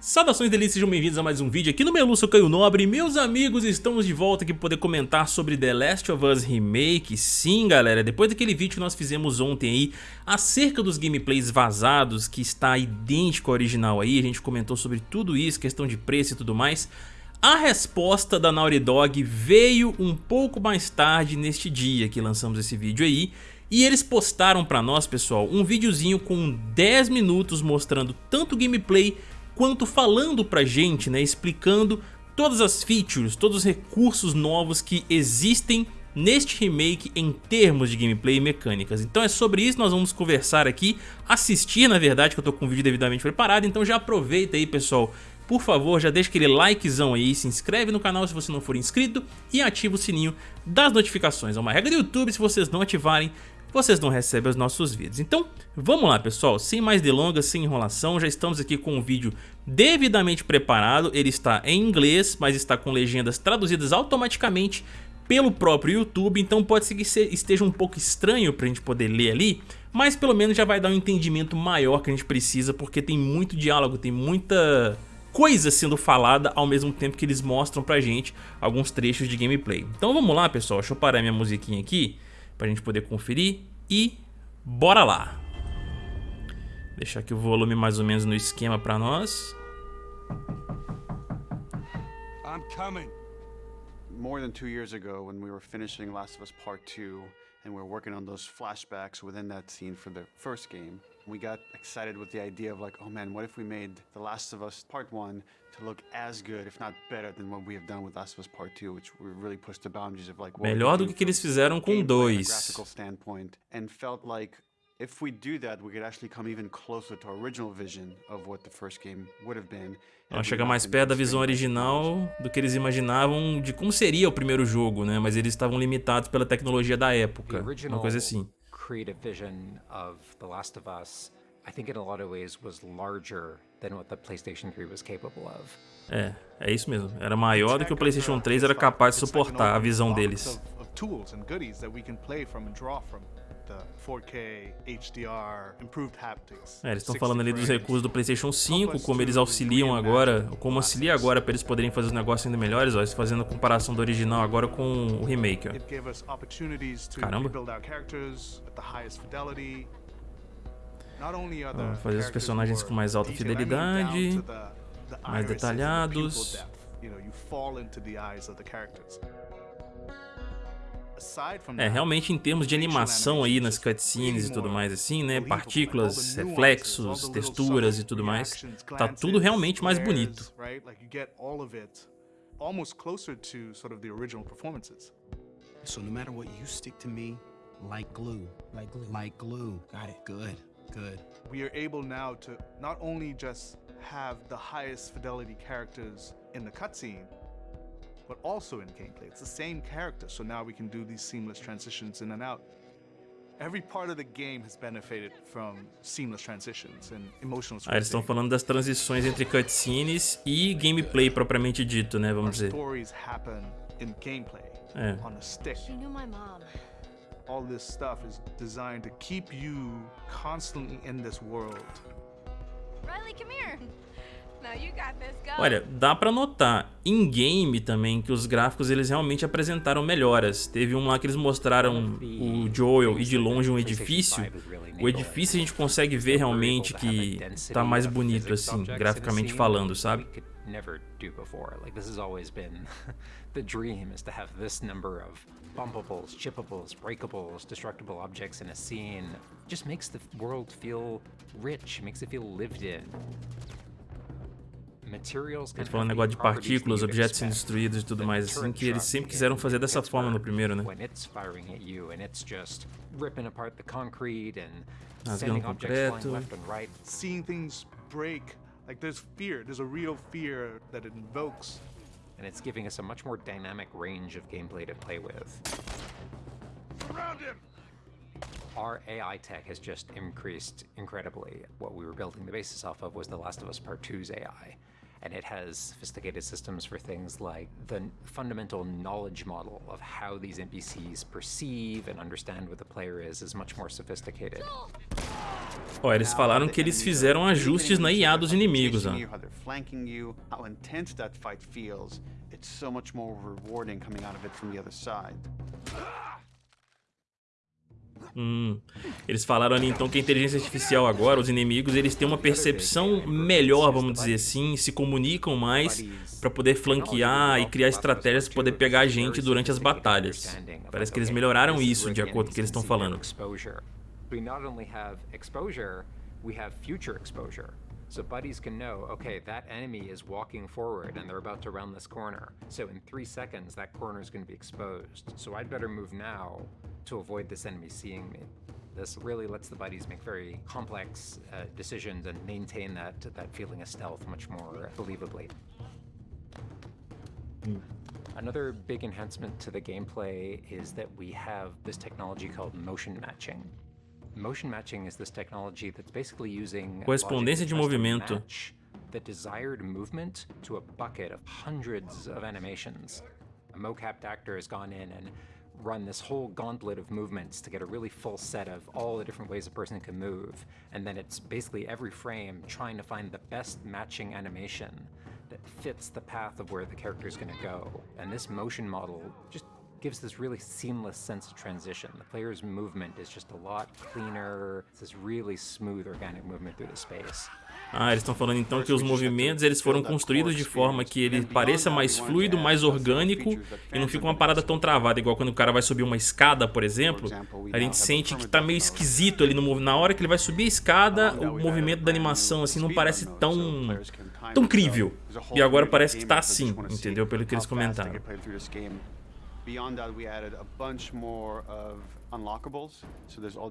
Saudações delícias, sejam bem-vindos a mais um vídeo aqui no Melu, sou Caio Nobre. Meus amigos, estamos de volta aqui para poder comentar sobre The Last of Us Remake. Sim galera, depois daquele vídeo que nós fizemos ontem aí Acerca dos gameplays vazados, que está idêntico ao original aí A gente comentou sobre tudo isso, questão de preço e tudo mais a resposta da Naughty Dog veio um pouco mais tarde neste dia que lançamos esse vídeo aí e eles postaram pra nós, pessoal, um videozinho com 10 minutos mostrando tanto gameplay quanto falando pra gente, né, explicando todas as features, todos os recursos novos que existem neste remake em termos de gameplay e mecânicas. Então é sobre isso que nós vamos conversar aqui, assistir na verdade, que eu tô com o vídeo devidamente preparado, então já aproveita aí pessoal, por favor já deixa aquele likezão aí, se inscreve no canal se você não for inscrito e ativa o sininho das notificações. É uma regra do YouTube, se vocês não ativarem, vocês não recebem os nossos vídeos. Então, vamos lá pessoal, sem mais delongas, sem enrolação, já estamos aqui com um vídeo devidamente preparado, ele está em inglês, mas está com legendas traduzidas automaticamente pelo próprio YouTube, então pode ser que esteja um pouco estranho para a gente poder ler ali, mas pelo menos já vai dar um entendimento maior que a gente precisa, porque tem muito diálogo, tem muita coisa sendo falada ao mesmo tempo que eles mostram pra gente alguns trechos de gameplay. Então vamos lá pessoal, deixa eu parar minha musiquinha aqui pra gente poder conferir e bora lá. Deixar aqui o volume mais ou menos no esquema pra nós. I'm coming. More than two years ago when we were finishing Last of Us Part 2 and we were working on those flashbacks within that scene for the first game, we got excited with the idea of like, oh man, what if we made The Last of Us Part 1 to look as good, if not better, than what we have done with Last of Us Part 2, which we really pushed the boundaries of like Melhor do que, que eles fizeram com dois. standpoint, and felt like if we do that, we could actually come even closer to our original vision of what the first game would have been. Ela chega mais perto da visão original do que eles imaginavam de como seria o primeiro jogo, né? Mas eles estavam limitados pela tecnologia da época, uma coisa assim. Creative vision of The Last of Us, I think in a lot of ways was larger than what the PlayStation 3 was capable of. É, é isso mesmo. Era maior do que o PlayStation 3 era capaz de suportar a visão deles. É, eles estão falando ali dos recursos do PlayStation 5, como eles auxiliam agora, como auxilia agora para eles poderem fazer os negócios ainda melhores, ó, fazendo a comparação do original agora com o remake, ó. Caramba. fazer os personagens com mais alta fidelidade, mais detalhados. É, realmente em termos de animação aí nas cutscenes e tudo mais assim, né, partículas, reflexos, texturas e tudo mais, tá tudo realmente mais bonito. almost closer to sort of the original performances. So no matter what, you stick to me like glue. Like glue. Like glue. Got it. Good. Good. We are able now to not only just have the highest fidelity characters in the cutscene, but also in gameplay. It's the same character, so now we can do these seamless transitions in and out. Every part of the game has benefited from seamless transitions and emotional Ah, eles estão falando das transições entre cutscenes e gameplay propriamente dito, né, vamos dizer. Stories happen in gameplay é. on a stick. She knew my mom. All this stuff is designed to keep you constantly in this world. Riley, come here. Olha, dá pra notar em game também que os gráficos eles realmente apresentaram melhoras. Teve um lá que eles mostraram o Joel e de longe um edifício. O edifício a gente consegue ver realmente que tá mais bonito assim, graficamente falando, sabe? never do before. Like this has always been the dream is to have this number of bumpables, chippables, breakables, destructible objects in a scene. Just makes the world feel rich, makes it feel lived in. Eles falam um negócio de partículas, objetos sendo destruídos e tudo mais, assim, que eles sempre quiseram fazer dessa forma no primeiro, né? Rasgando concreto. Seeing things break, like there's fear, there's a real fear that it invokes. And it's giving us a much more dynamic range of gameplay to play with. Around him! Our AI tech has just increased incredibly. What we were building the basis off of was The Last of Us Part 2's AI. And it has sophisticated systems for things like the fundamental knowledge model of how these NPCs perceive and understand what the player is is much more sophisticated. Ó, eles falaram que eles fizeram ajustes na IA dos inimigos, ó. Hum. Eles falaram ali então que a inteligência artificial agora, os inimigos, eles têm uma percepção melhor, vamos dizer assim, se comunicam mais para poder flanquear e criar estratégias para poder pegar a gente durante as batalhas. Parece que eles melhoraram isso de acordo com o que eles estão falando. So buddies can know, okay, that enemy is walking forward and they're about to round this corner. So in three seconds, that corner is going to be exposed. So I'd better move now to avoid this enemy seeing me. This really lets the buddies make very complex uh, decisions and maintain that, that feeling of stealth much more believably. Mm. Another big enhancement to the gameplay is that we have this technology called motion matching. Motion matching is this technology that's basically using correspondência de movimento the desired movement to a bucket of hundreds of animations. A mocapped actor has gone in and run this whole gauntlet of movements to get a really full set of all the different ways a person can move. And then it's basically every frame trying to find the best matching animation that fits the path of where the character is going to go. And this motion model just gives this really seamless sense of transition. The player's movement is just a lot cleaner. It's this really smooth organic movement through the space. Ah, eles estão falando então que os movimentos eles foram construídos de forma que ele pareça mais fluido, mais orgânico e não fica uma parada tão travada, igual quando o cara vai subir uma escada, por exemplo, a gente sente que tá meio esquisito ali no na hora que ele vai subir a escada, o movimento da animação assim não parece tão tão crível. E agora parece que tá assim, entendeu? Pelo que eles comentaram.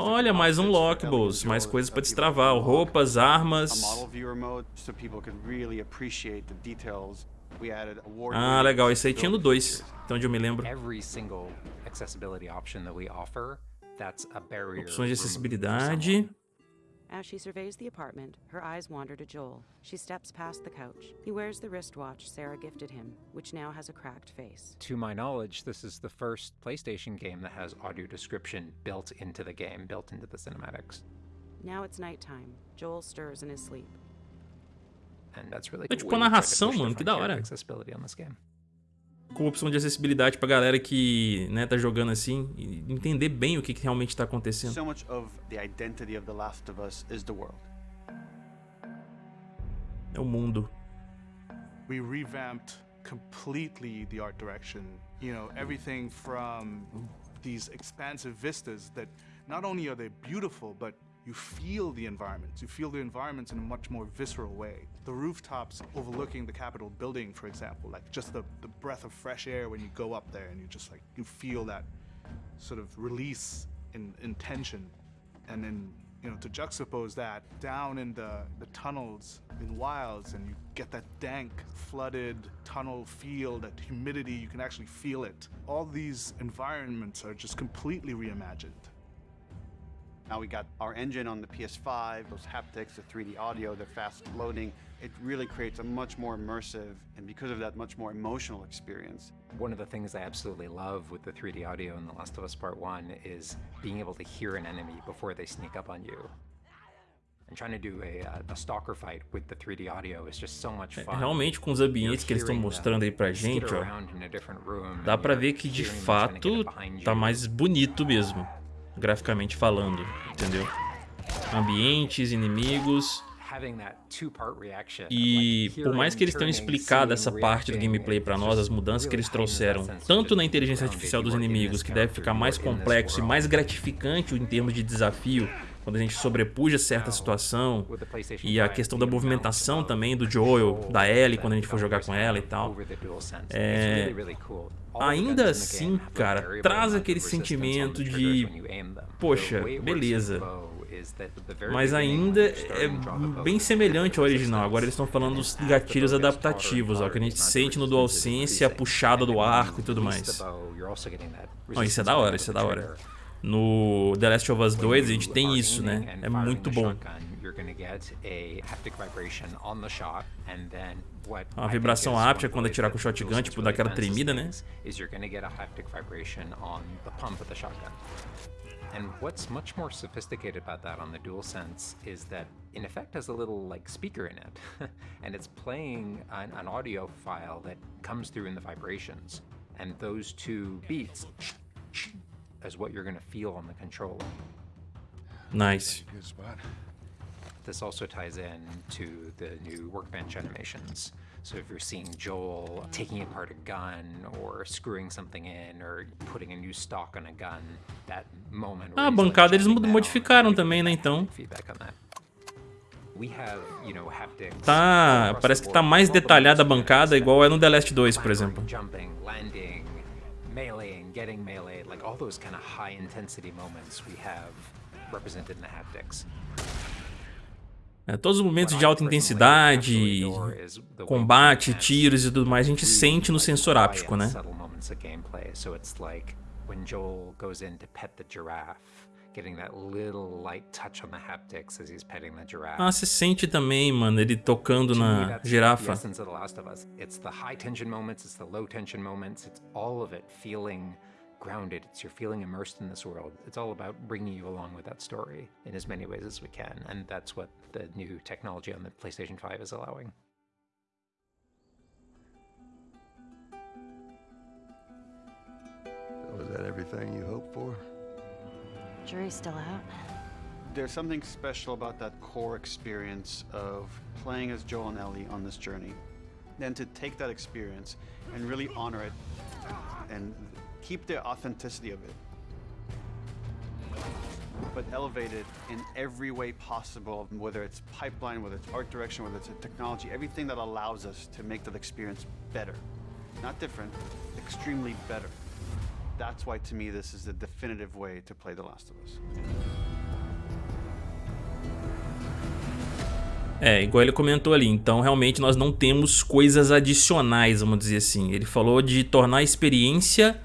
Olha, mais unlockables, mais coisas para destravar, roupas, armas. Ah, legal, esse aí tinha no 2, então onde eu me lembro. Opções de acessibilidade. As she surveys the apartment, her eyes wander to Joel. She steps past the couch. He wears the wristwatch Sarah gifted him, which now has a cracked face. To my knowledge, this is the first PlayStation game that has audio description built into the game, built into the cinematics. Now it's nighttime. Joel stirs in his sleep. And that's really cool. É tipo a narração, mano, que da hora. Accessibility on this game. Com opção de acessibilidade pra galera que né, tá jogando assim e entender bem o que, que realmente está acontecendo. So much of the identity of The Last of Us is the world. É o mundo. We revamped completely the art direction. You know, everything from these expansive vistas that not only are they beautiful, but you feel the environments. You feel the environments in a much more visceral way. The rooftops overlooking the Capitol building, for example, like just the, the breath of fresh air when you go up there and you just like, you feel that sort of release in, in tension. And then, you know, to juxtapose that down in the, the tunnels in wilds and you get that dank, flooded tunnel feel, that humidity, you can actually feel it. All these environments are just completely reimagined. Now we got our engine on the PS5, those haptics, the 3D audio, the fast loading. It really creates a much more immersive and because of that, much more emotional experience. One of the things I absolutely love with the 3D audio in The Last of Us Part 1 is being able to hear an enemy before they sneak up on you. And trying to do a, uh, a stalker fight with the 3D audio is just so much fun. Realmente com os ambientes que eles estão mostrando aí pra gente, ó, dá pra ver que de fato tá mais bonito mesmo graficamente falando, entendeu? Ambientes, inimigos. E por mais que eles tenham explicado essa parte do gameplay para nós, as mudanças que eles trouxeram, tanto na inteligência artificial dos inimigos, que deve ficar mais complexo e mais gratificante em termos de desafio, quando a gente sobrepuja certa situação, e a questão da movimentação também do Joel, da Ellie, quando a gente for jogar com ela e tal. É, ainda assim, cara, traz aquele sentimento de, poxa, beleza. Mas ainda é bem semelhante ao original. Agora eles estão falando dos gatilhos adaptativos, ó, que a gente sente no DualSense, a puxada do arco e tudo mais. Oh, isso é da hora, isso é da hora. No The Last of Us 2 a gente tem isso, né? É muito bom. A vibração áptica quando atirar com o shotgun, tipo, dá aquela tremida, né? And what's much more sophisticated about that on the DualSense is that in effect has a little like speaker in it and it's playing an, an, audio file that comes through in the vibrations and those two beats is what you're going to feel on the controller. Nice. Good spot. This also ties in to the new workbench animations. So if you're seeing Joel taking apart a gun or screwing something in or putting a new stock on a gun, that moment Ah, a bancada eles modificaram também, né, então. Feedback on that. Tá, parece que tá mais detalhada a bancada igual é no The Last 2, por exemplo. Jumping, landing, getting melee, like all those kind of high intensity moments we have represented in the haptics. É, todos os momentos de alta intensidade, combate, tiros e tudo mais, a gente sente no sensor áptico, né? Ah, você sente também, mano, ele tocando na girafa. Grounded. It's you're feeling immersed in this world. It's all about bringing you along with that story in as many ways as we can, and that's what the new technology on the PlayStation 5 is allowing. Was that everything you hoped for? Jury's still out. There's something special about that core experience of playing as Joel and Ellie on this journey. Then to take that experience and really honor it and keep the authenticity of it, but elevate it in every way possible, whether it's pipeline, whether it's art direction, whether it's technology, everything that allows us to make that experience better. Not different, extremely better. That's why, to me, this is the definitive way to play The Last of Us. É, igual ele comentou ali, então realmente nós não temos coisas adicionais, vamos dizer assim. Ele falou de tornar a experiência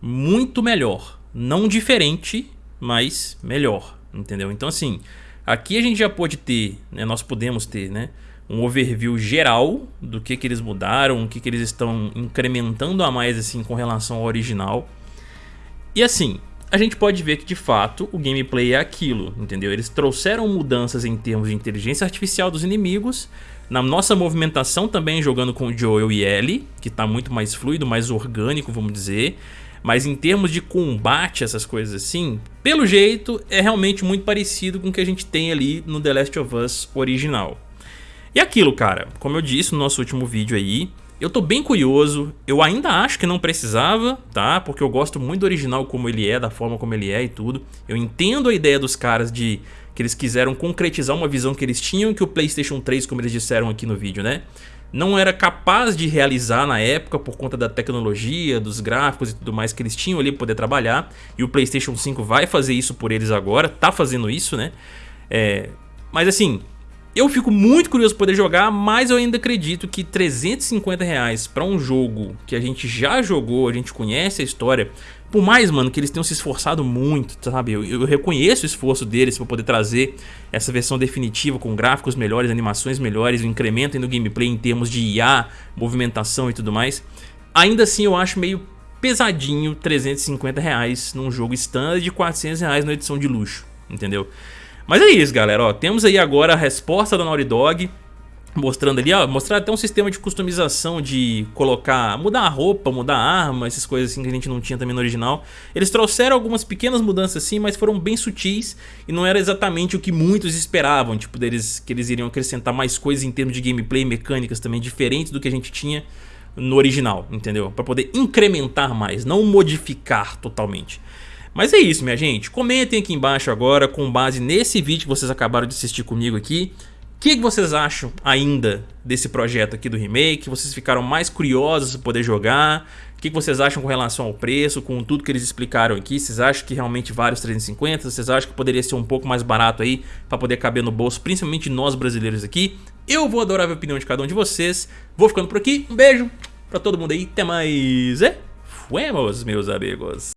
muito melhor. Não diferente, mas melhor, entendeu? Então assim, aqui a gente já pode ter, né, nós podemos ter, né, um overview geral do que que eles mudaram, o que que eles estão incrementando a mais assim com relação ao original. E assim, a gente pode ver que de fato o gameplay é aquilo, entendeu? Eles trouxeram mudanças em termos de inteligência artificial dos inimigos, na nossa movimentação também jogando com o Joel e Ellie, que está muito mais fluido, mais orgânico, vamos dizer. Mas em termos de combate, essas coisas assim, pelo jeito é realmente muito parecido com o que a gente tem ali no The Last of Us original. E aquilo, cara, como eu disse no nosso último vídeo aí, eu tô bem curioso, eu ainda acho que não precisava, tá? Porque eu gosto muito do original como ele é, da forma como ele é e tudo. Eu entendo a ideia dos caras de que eles quiseram concretizar uma visão que eles tinham que o Playstation 3, como eles disseram aqui no vídeo, né? Não era capaz de realizar na época por conta da tecnologia, dos gráficos e tudo mais que eles tinham ali para poder trabalhar. E o PlayStation 5 vai fazer isso por eles agora, tá fazendo isso, né? É, mas assim, eu fico muito curioso poder jogar, mas eu ainda acredito que 350 reais para um jogo que a gente já jogou, a gente conhece a história, por mais, mano, que eles tenham se esforçado muito, sabe? Eu, eu reconheço o esforço deles para poder trazer essa versão definitiva com gráficos melhores, animações melhores, o incremento no gameplay em termos de IA, movimentação e tudo mais. Ainda assim, eu acho meio pesadinho 350 reais num jogo standard de 400 reais na edição de luxo, entendeu? Mas é isso, galera. Ó, temos aí agora a resposta da Naughty Dog mostrando ali, ó, mostrar até um sistema de customização de colocar, mudar a roupa, mudar a arma, essas coisas assim que a gente não tinha também no original. Eles trouxeram algumas pequenas mudanças assim, mas foram bem sutis e não era exatamente o que muitos esperavam, tipo, deles que eles iriam acrescentar mais coisas em termos de gameplay, mecânicas também diferentes do que a gente tinha no original, entendeu? Para poder incrementar mais, não modificar totalmente. Mas é isso, minha gente. Comentem aqui embaixo agora, com base nesse vídeo que vocês acabaram de assistir comigo aqui, que, que, vocês acham ainda desse projeto aqui do remake? Vocês ficaram mais curiosos para poder jogar? O que, que, vocês acham com relação ao preço, com tudo que eles explicaram aqui? Vocês acham que realmente vale os 350? Vocês acham que poderia ser um pouco mais barato aí para poder caber no bolso, principalmente nós brasileiros aqui? Eu vou adorar a opinião de cada um de vocês. Vou ficando por aqui. Um beijo para todo mundo aí. Até mais. E fuemos, meus amigos.